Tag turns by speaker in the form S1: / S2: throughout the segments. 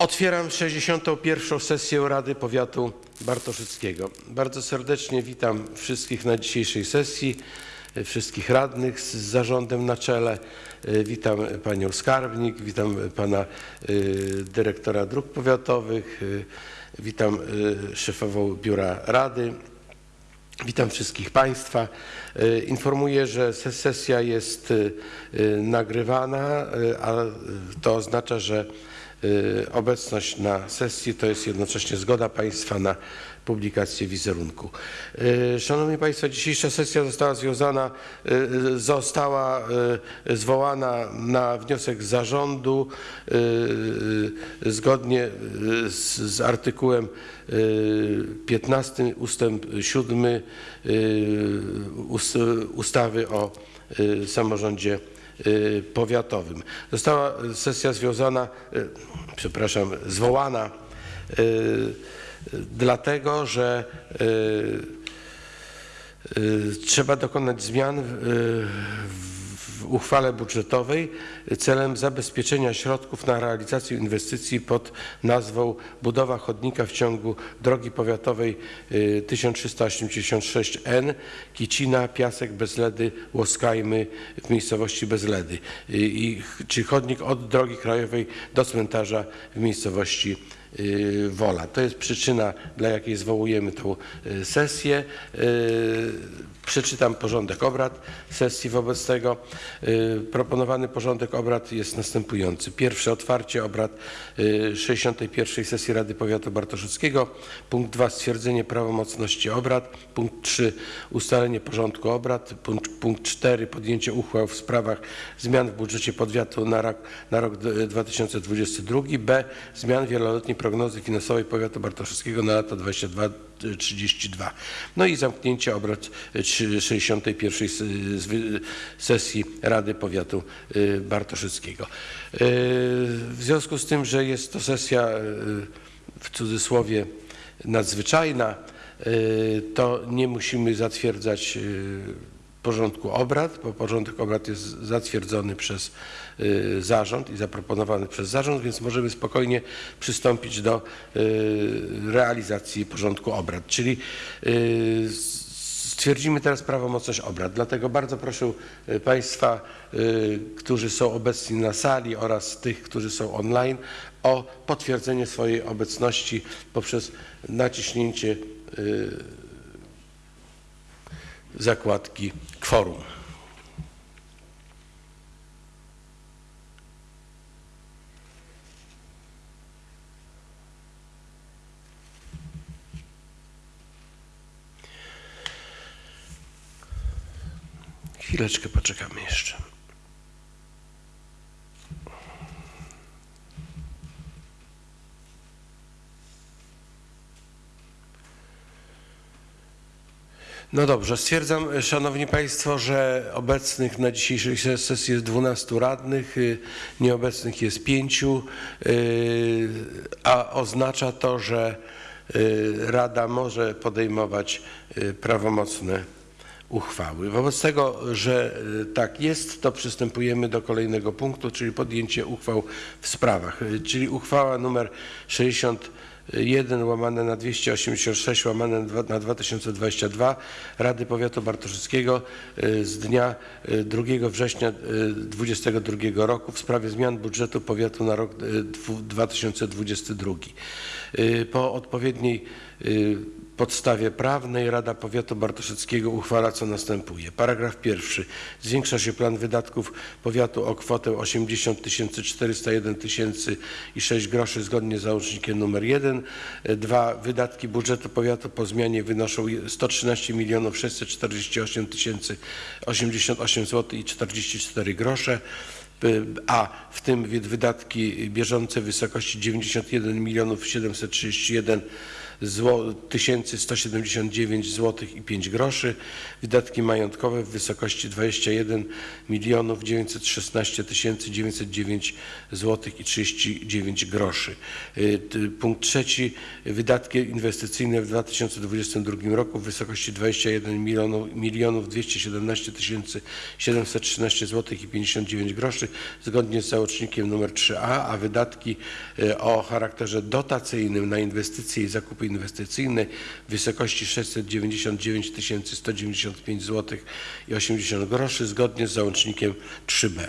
S1: Otwieram 61. sesję Rady Powiatu Bartoszyckiego. Bardzo serdecznie witam wszystkich na dzisiejszej sesji, wszystkich radnych z zarządem na czele. Witam panią skarbnik, witam pana e, dyrektora dróg powiatowych, e, witam e, szefową biura rady. Witam wszystkich Państwa. Informuję, że se- sesja jest nagrywana, a to oznacza, że obecność na sesji to jest jednocześnie zgoda Państwa na publikację wizerunku. E, Szanowni Państwo, dzisiejsza sesja została związana, e, została zwołana na wniosek zarządu zgodnie z, z artykułem e, 15 ustęp 7 e, ust- ustawy o samorządzie powiatowym. Została sesja związana, e, przepraszam, zwołana e, dlatego, że y, trzeba dokonać zmian w, w uchwale budżetowej celem zabezpieczenia środków na realizację inwestycji pod nazwą budowa chodnika w ciągu drogi powiatowej y, 1386N Kicina, Piasek, Bezledy, Łoskajmy w miejscowości Bezledy. Y, I, czy chodnik od drogi krajowej do cmentarza w miejscowości y, Wola. To jest przyczyna, dla jakiej zwołujemy tą y, sesję. Y, Przeczytam porządek obrad sesji wobec tego. Y, Proponowany porządek obrad jest następujący. Pierwsze otwarcie obrad y, 61. sesji Rady Powiatu Bartoszyckiego. Punkt 2 stwierdzenie prawomocności obrad. Punkt 3 ustalenie porządku obrad. Punkt, punkt 4 podjęcie uchwał w sprawach zmian w budżecie powiatu na rok, na rok d- 2022. B. Zmian wieloletniej prognozy finansowej powiatu bartoszyckiego na lata 22-32. No i zamknięcie obrad y, trzy- 61. s- zwy- sesji Rady Powiatu y, Bartoszyckiego. Y, W związku z tym, że jest to sesja y, w cudzysłowie nadzwyczajna, to nie musimy zatwierdzać porządku obrad, bo porządek obrad jest zatwierdzony przez y, zarząd i zaproponowany przez zarząd, więc możemy spokojnie przystąpić do y, realizacji porządku obrad. Czyli y, stwierdzimy teraz prawomocność obrad. Dlatego bardzo proszę Państwa, którzy są obecni na sali oraz tych, którzy są online o potwierdzenie swojej obecności poprzez naciśnięcie zakładki kworum. Chwileczkę poczekamy jeszcze. No dobrze, stwierdzam, e, Szanowni Państwo, że obecnych na dzisiejszej ses- sesji jest 12 radnych, y, nieobecnych jest 5, a oznacza to, że y, Rada może podejmować y, prawomocne uchwały. Wobec tego, że y, tak jest, to przystępujemy do kolejnego punktu, czyli podjęcie uchwał w sprawach. Y, Czyli uchwała numer 61 łamane na 286 łamane na dwa- na 2022 Rady Powiatu Bartoszyckiego y, z dnia y, 2 września 2022 roku w sprawie zmian budżetu powiatu na rok y, dwu- 2022. Y, Po odpowiedniej y, podstawie prawnej Rada Powiatu Bartoszyckiego uchwala co następuje. Paragraf pierwszy. Zwiększa się plan wydatków powiatu o kwotę 80 401 tysięcy i 6 groszy zgodnie z załącznikiem nr 1. Dwa. Wydatki budżetu powiatu po zmianie wynoszą 113 milionów 648 tysięcy 88 zł i 44 grosze. A w tym wy- wydatki bieżące w wysokości 91 milionów 731 zło- 1179 zł i 5 groszy. Wydatki majątkowe w wysokości 21 milionów 916 909 zł i 39 groszy. Y, Punkt trzeci, wydatki inwestycyjne w 2022 roku w wysokości 21 milionów, milionów 217 713 zł i 59 groszy zgodnie z załącznikiem nr 3a, a wydatki y, o charakterze dotacyjnym na inwestycje i zakupy inwestycyjne w wysokości 699 195 zł i 80 groszy zgodnie z załącznikiem 3b.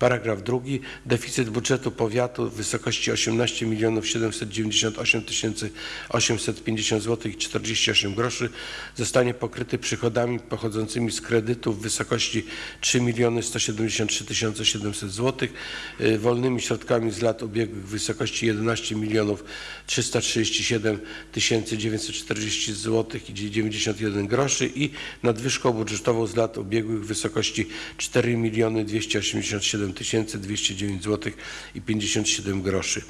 S1: Paragraf drugi. Deficyt budżetu powiatu w wysokości 18 798 850 zł i 48 groszy zostanie pokryty przychodami pochodzącymi z kredytów w wysokości 3 173 700 zł, wolnymi środkami z lat ubiegłych w wysokości 11 337 940 zł i 91 groszy i nadwyżką budżetową z lat ubiegłych w wysokości 4 287 209 zł i 57 groszy.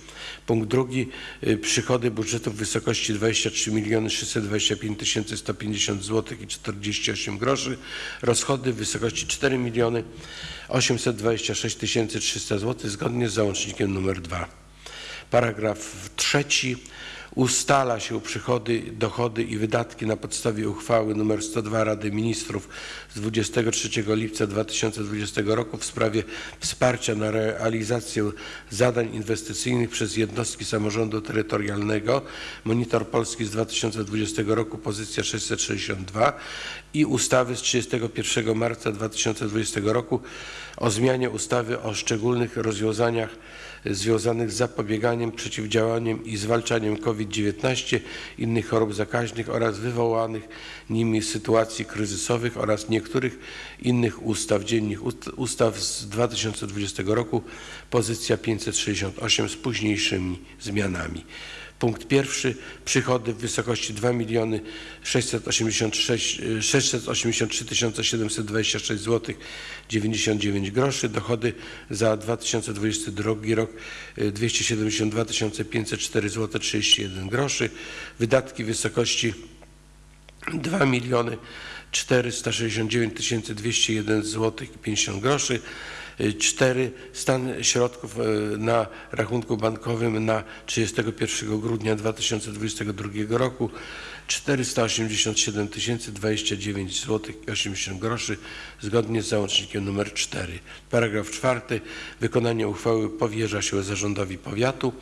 S1: Punkt drugi. y, Przychody budżetu w wysokości 23 625 150 zł i 48 groszy. Rozchody w wysokości 4 826 300 zł zgodnie z załącznikiem nr 2. Paragraf trzeci. Ustala się przychody, dochody i wydatki na podstawie uchwały nr 102 Rady Ministrów z 23 lipca 2020 roku w sprawie wsparcia na realizację zadań inwestycyjnych przez jednostki samorządu terytorialnego. Monitor Polski z 2020 roku, pozycja 662 i ustawy z 31 marca 2020 roku o zmianie ustawy o szczególnych rozwiązaniach związanych z zapobieganiem, przeciwdziałaniem i zwalczaniem COVID-19, innych chorób zakaźnych oraz wywołanych nimi sytuacji kryzysowych oraz niektórych innych ustaw, dziennych ust- ustaw z 2020 roku, pozycja 568 z późniejszymi zmianami. Punkt pierwszy. Przychody w wysokości 2 miliony 686, 683 726 zł 99 groszy. Dochody za 2022 rok y, 272 504 zł 31 groszy. Wydatki w wysokości 2 miliony 469 201 zł i 50 groszy. 4. Stan środków e, na rachunku bankowym na 31 grudnia 2022 roku 487 029 zł i 80 groszy zgodnie z załącznikiem nr 4. Paragraf 4. Wykonanie uchwały powierza się zarządowi powiatu.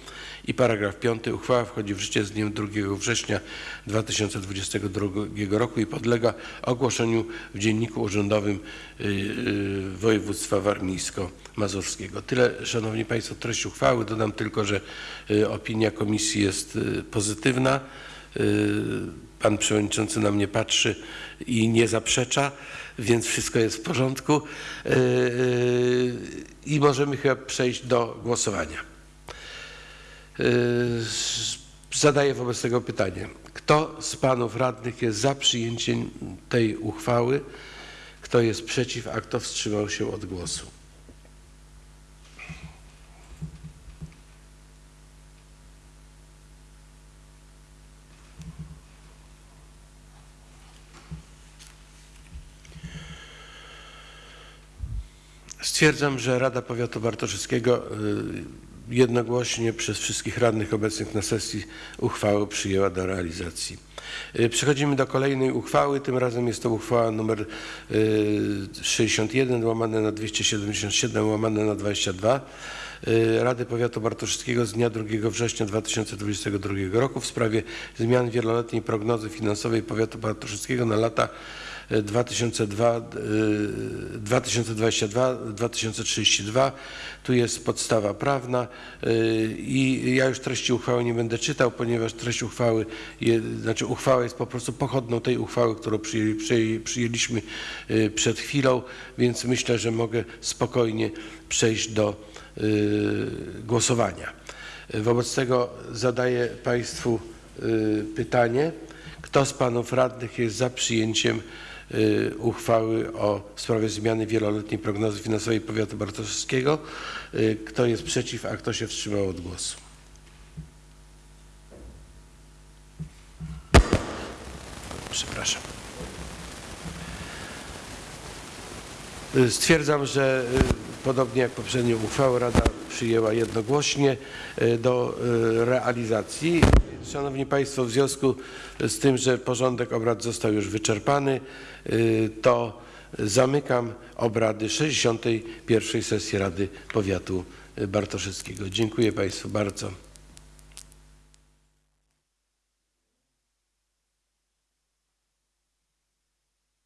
S1: I paragraf 5. Uchwała wchodzi w życie z dniem 2 września 2022 roku i podlega ogłoszeniu w Dzienniku Urzędowym y, y, Województwa Warmińsko-Mazurskiego. Tyle, Szanowni Państwo, treść uchwały. Dodam tylko, że y, opinia komisji jest pozytywna. Pan Przewodniczący na mnie patrzy i nie zaprzecza, więc wszystko jest w porządku. I możemy chyba przejść do głosowania. Y, Zadaję wobec tego pytanie. Kto z panów radnych jest za przyjęciem tej uchwały? Kto jest przeciw, a kto wstrzymał się od głosu? Stwierdzam, że Rada Powiatu Bartoszewskiego y, jednogłośnie przez wszystkich radnych obecnych na sesji uchwałę przyjęła do realizacji. Y, Przechodzimy do kolejnej uchwały. Tym razem jest to uchwała nr y, 61 łamane na 277 łamane na 22 y, Rady Powiatu Bartoszewskiego z dnia 2 września 2022 roku w sprawie zmian wieloletniej prognozy finansowej Powiatu Bartoszewskiego na lata 2022-2032. Tu jest podstawa prawna y, i ja już treści uchwały nie będę czytał, ponieważ treść uchwały, znaczy uchwała jest po prostu pochodną tej uchwały, którą przyjęli, przyjęli, przyjęliśmy y, przed chwilą, więc myślę, że mogę spokojnie przejść do y, głosowania. Wobec tego zadaję Państwu pytanie. Kto z panów radnych jest za przyjęciem y, uchwały o sprawie zmiany wieloletniej prognozy finansowej powiatu bartoszewskiego? Y, Kto jest przeciw, a kto się wstrzymał od głosu? przepraszam. Y, Stwierdzam, że y, podobnie jak poprzednią uchwałę Rada przyjęła jednogłośnie y, do y, realizacji. Szanowni Państwo, w związku z tym, że porządek obrad został już wyczerpany, y, to zamykam obrady 61. sesji Rady Powiatu Bartoszewskiego. Dziękuję Państwu bardzo.